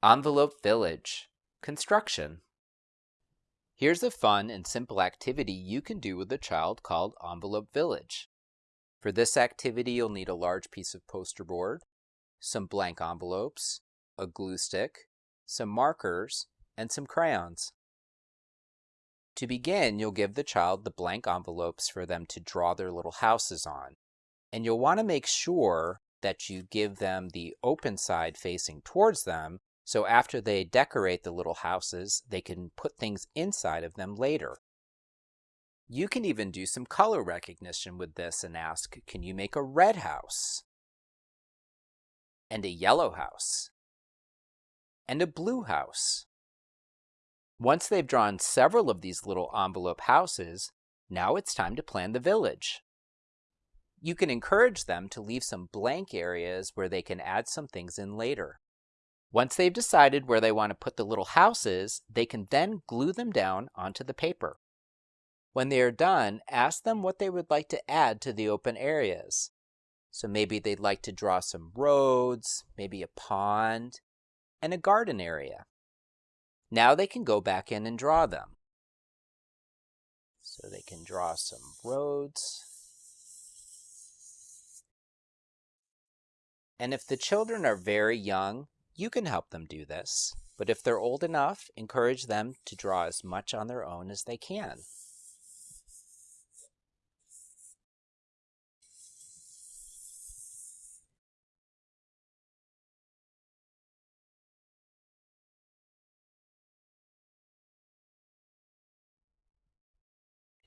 Envelope Village Construction Here's a fun and simple activity you can do with a child called Envelope Village. For this activity, you'll need a large piece of poster board, some blank envelopes, a glue stick, some markers, and some crayons. To begin, you'll give the child the blank envelopes for them to draw their little houses on. And you'll want to make sure that you give them the open side facing towards them so after they decorate the little houses, they can put things inside of them later. You can even do some color recognition with this and ask, can you make a red house? And a yellow house? And a blue house? Once they've drawn several of these little envelope houses, now it's time to plan the village. You can encourage them to leave some blank areas where they can add some things in later. Once they've decided where they want to put the little houses, they can then glue them down onto the paper. When they are done, ask them what they would like to add to the open areas. So maybe they'd like to draw some roads, maybe a pond, and a garden area. Now they can go back in and draw them. So they can draw some roads. And if the children are very young, you can help them do this, but if they're old enough, encourage them to draw as much on their own as they can.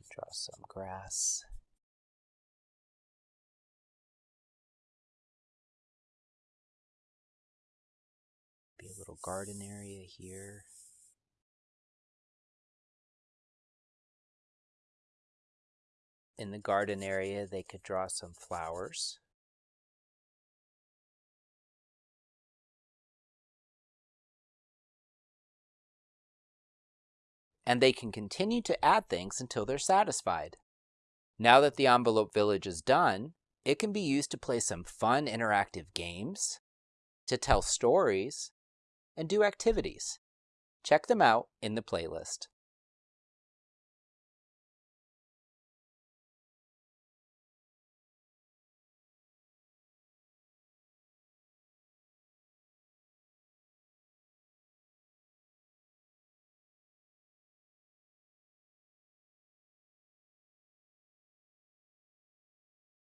Draw some grass. Little garden area here. In the garden area, they could draw some flowers. And they can continue to add things until they're satisfied. Now that the envelope village is done, it can be used to play some fun interactive games, to tell stories, and do activities. Check them out in the playlist.